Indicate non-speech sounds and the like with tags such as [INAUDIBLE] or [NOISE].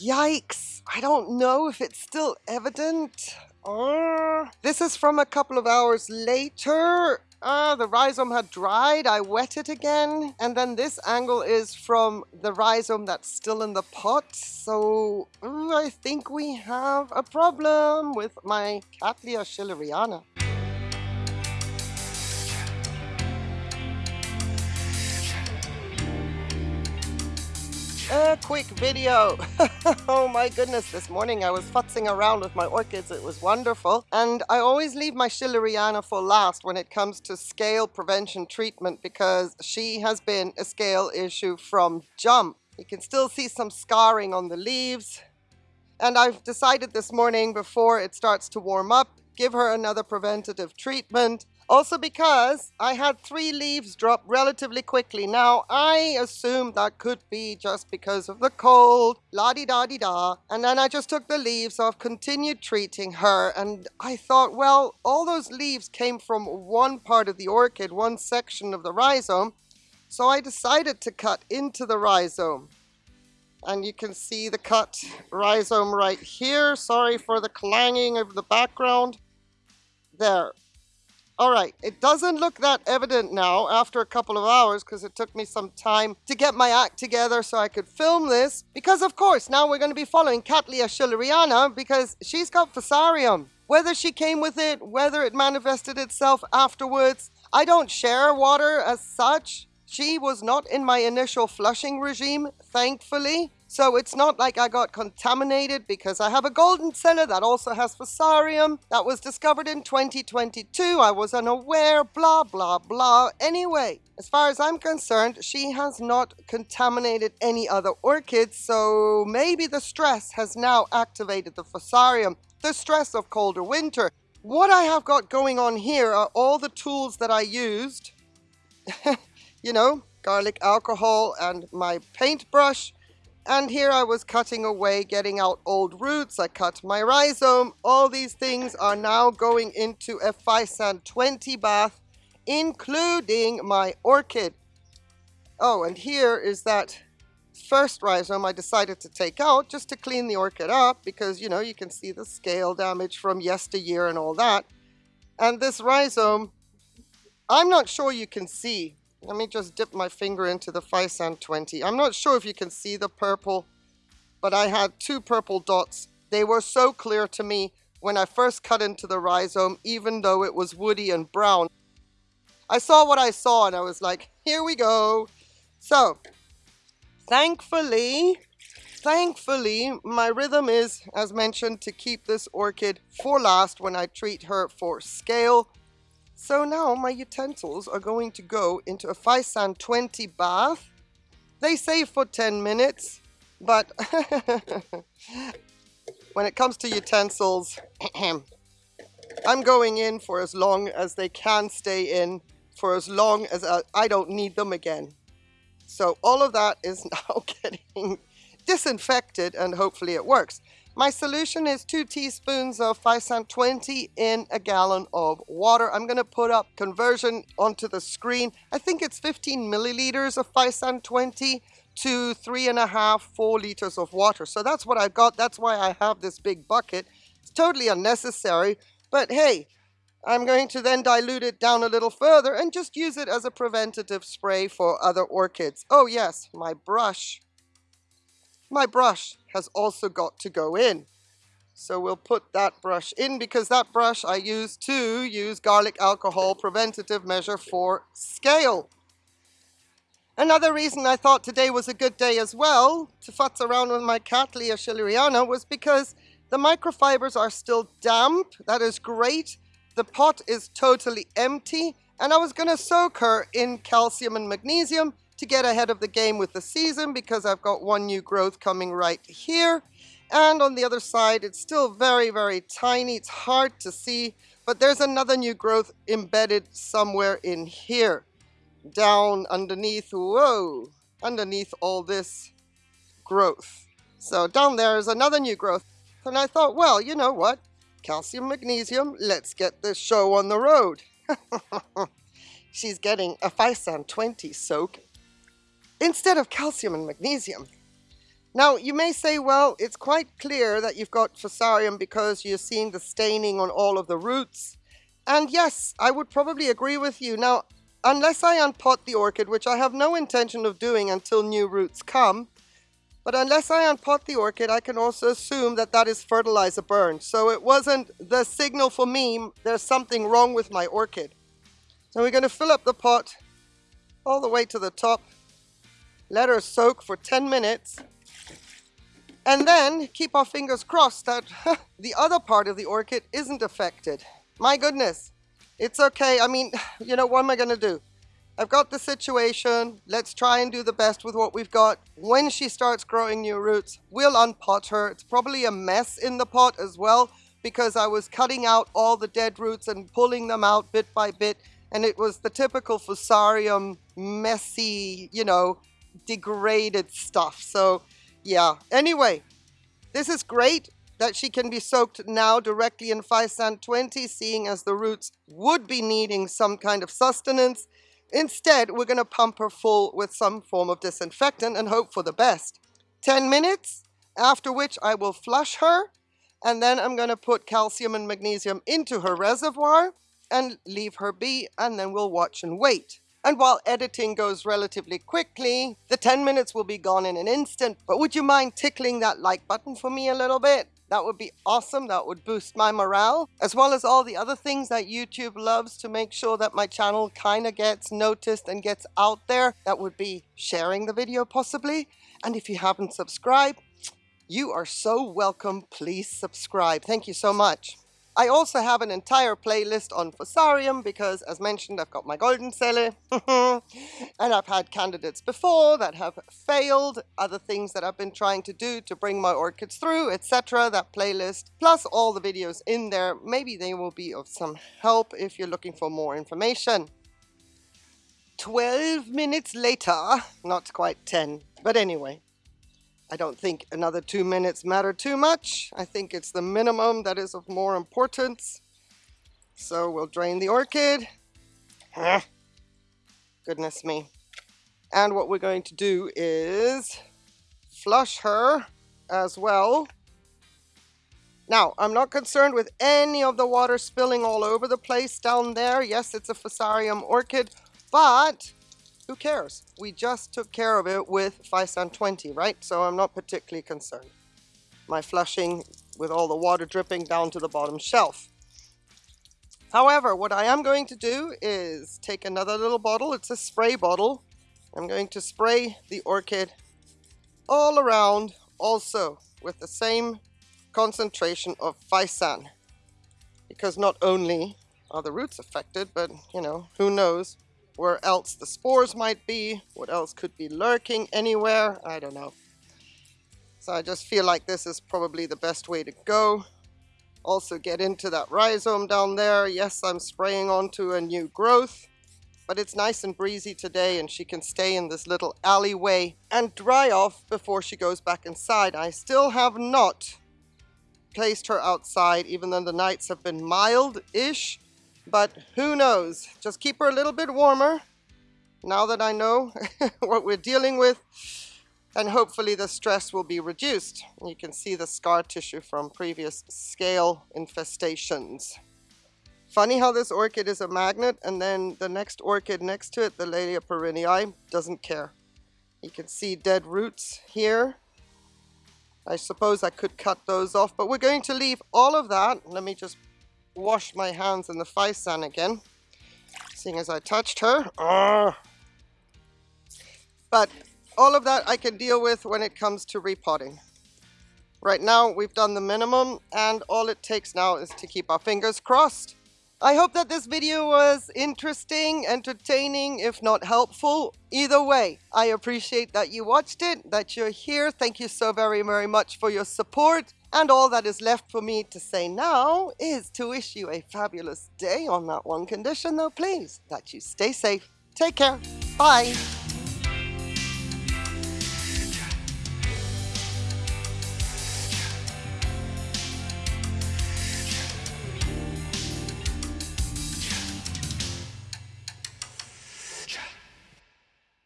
Yikes! I don't know if it's still evident. Uh, this is from a couple of hours later. Uh, the rhizome had dried, I wet it again. And then this angle is from the rhizome that's still in the pot. So uh, I think we have a problem with my Cattleya schilleriana. A quick video. [LAUGHS] oh my goodness, this morning I was futzing around with my orchids. It was wonderful. And I always leave my Schilleriana for last when it comes to scale prevention treatment because she has been a scale issue from jump. You can still see some scarring on the leaves. And I've decided this morning before it starts to warm up, give her another preventative treatment also because I had three leaves drop relatively quickly. Now, I assumed that could be just because of the cold, la-di-da-di-da. And then I just took the leaves off, continued treating her. And I thought, well, all those leaves came from one part of the orchid, one section of the rhizome. So I decided to cut into the rhizome. And you can see the cut rhizome right here. Sorry for the clanging of the background. There. All right, it doesn't look that evident now after a couple of hours because it took me some time to get my act together so I could film this. Because of course, now we're going to be following Cattleya schilleriana because she's got Fusarium. Whether she came with it, whether it manifested itself afterwards, I don't share water as such. She was not in my initial flushing regime, thankfully. So it's not like I got contaminated because I have a Goldenceller that also has Fusarium that was discovered in 2022. I was unaware, blah, blah, blah. Anyway, as far as I'm concerned, she has not contaminated any other orchids. So maybe the stress has now activated the Fusarium, the stress of colder winter. What I have got going on here are all the tools that I used. [LAUGHS] you know, garlic alcohol and my paintbrush and here I was cutting away, getting out old roots. I cut my rhizome. All these things are now going into a Physan 20 bath, including my orchid. Oh, and here is that first rhizome I decided to take out just to clean the orchid up because, you know, you can see the scale damage from yesteryear and all that. And this rhizome, I'm not sure you can see let me just dip my finger into the Physan 20. I'm not sure if you can see the purple, but I had two purple dots. They were so clear to me when I first cut into the rhizome, even though it was woody and brown. I saw what I saw and I was like, here we go. So, thankfully, thankfully, my rhythm is, as mentioned, to keep this orchid for last when I treat her for scale so now my utensils are going to go into a Physan 20 bath. They say for 10 minutes, but [LAUGHS] when it comes to utensils, [CLEARS THROAT] I'm going in for as long as they can stay in, for as long as uh, I don't need them again. So all of that is [LAUGHS] now [LAUGHS] getting disinfected and hopefully it works. My solution is two teaspoons of Physan 20 in a gallon of water. I'm going to put up conversion onto the screen. I think it's 15 milliliters of Physan 20 to three and a half, four liters of water. So that's what I've got. That's why I have this big bucket. It's totally unnecessary, but hey, I'm going to then dilute it down a little further and just use it as a preventative spray for other orchids. Oh yes, my brush my brush has also got to go in. So we'll put that brush in because that brush I use to use garlic alcohol preventative measure for scale. Another reason I thought today was a good day as well to futz around with my Cattleya schilleriana was because the microfibers are still damp. That is great. The pot is totally empty and I was going to soak her in calcium and magnesium to get ahead of the game with the season because I've got one new growth coming right here. And on the other side, it's still very, very tiny. It's hard to see, but there's another new growth embedded somewhere in here. Down underneath, whoa, underneath all this growth. So down there is another new growth. And I thought, well, you know what? Calcium, magnesium, let's get this show on the road. [LAUGHS] She's getting a Physan 20 soak instead of calcium and magnesium. Now, you may say, well, it's quite clear that you've got Fusarium because you're seeing the staining on all of the roots. And yes, I would probably agree with you. Now, unless I unpot the orchid, which I have no intention of doing until new roots come, but unless I unpot the orchid, I can also assume that that is fertilizer burn. So it wasn't the signal for me, there's something wrong with my orchid. So we're going to fill up the pot all the way to the top, let her soak for 10 minutes, and then keep our fingers crossed that the other part of the orchid isn't affected. My goodness, it's okay. I mean, you know, what am I going to do? I've got the situation. Let's try and do the best with what we've got. When she starts growing new roots, we'll unpot her. It's probably a mess in the pot as well because I was cutting out all the dead roots and pulling them out bit by bit. And it was the typical fusarium, messy, you know, degraded stuff. So yeah, anyway, this is great that she can be soaked now directly in Physan 20, seeing as the roots would be needing some kind of sustenance. Instead, we're going to pump her full with some form of disinfectant and hope for the best. 10 minutes, after which I will flush her, and then I'm going to put calcium and magnesium into her reservoir and leave her be, and then we'll watch and wait. And while editing goes relatively quickly, the 10 minutes will be gone in an instant. But would you mind tickling that like button for me a little bit? That would be awesome. That would boost my morale, as well as all the other things that YouTube loves to make sure that my channel kind of gets noticed and gets out there. That would be sharing the video possibly. And if you haven't subscribed, you are so welcome. Please subscribe. Thank you so much. I also have an entire playlist on Fusarium because, as mentioned, I've got my golden cele [LAUGHS] and I've had candidates before that have failed, other things that I've been trying to do to bring my orchids through, etc. That playlist, plus all the videos in there, maybe they will be of some help if you're looking for more information. 12 minutes later, not quite 10, but anyway, I don't think another two minutes matter too much. I think it's the minimum that is of more importance. So we'll drain the orchid. Goodness me. And what we're going to do is flush her as well. Now, I'm not concerned with any of the water spilling all over the place down there. Yes, it's a Fusarium orchid, but who cares? We just took care of it with Physan 20, right? So I'm not particularly concerned. My flushing with all the water dripping down to the bottom shelf. However, what I am going to do is take another little bottle. It's a spray bottle. I'm going to spray the orchid all around also with the same concentration of Physan. Because not only are the roots affected, but, you know, who knows where else the spores might be, what else could be lurking anywhere, I don't know. So I just feel like this is probably the best way to go. Also get into that rhizome down there. Yes, I'm spraying onto a new growth, but it's nice and breezy today and she can stay in this little alleyway and dry off before she goes back inside. I still have not placed her outside, even though the nights have been mild-ish. But who knows? Just keep her a little bit warmer now that I know [LAUGHS] what we're dealing with. And hopefully the stress will be reduced. You can see the scar tissue from previous scale infestations. Funny how this orchid is a magnet and then the next orchid next to it, the Laelia perrinii, doesn't care. You can see dead roots here. I suppose I could cut those off, but we're going to leave all of that. Let me just wash my hands in the face Physan again, seeing as I touched her. But all of that I can deal with when it comes to repotting. Right now, we've done the minimum, and all it takes now is to keep our fingers crossed. I hope that this video was interesting, entertaining, if not helpful. Either way, I appreciate that you watched it, that you're here. Thank you so very, very much for your support. And all that is left for me to say now is to wish you a fabulous day on that one condition though, please, that you stay safe. Take care. Bye.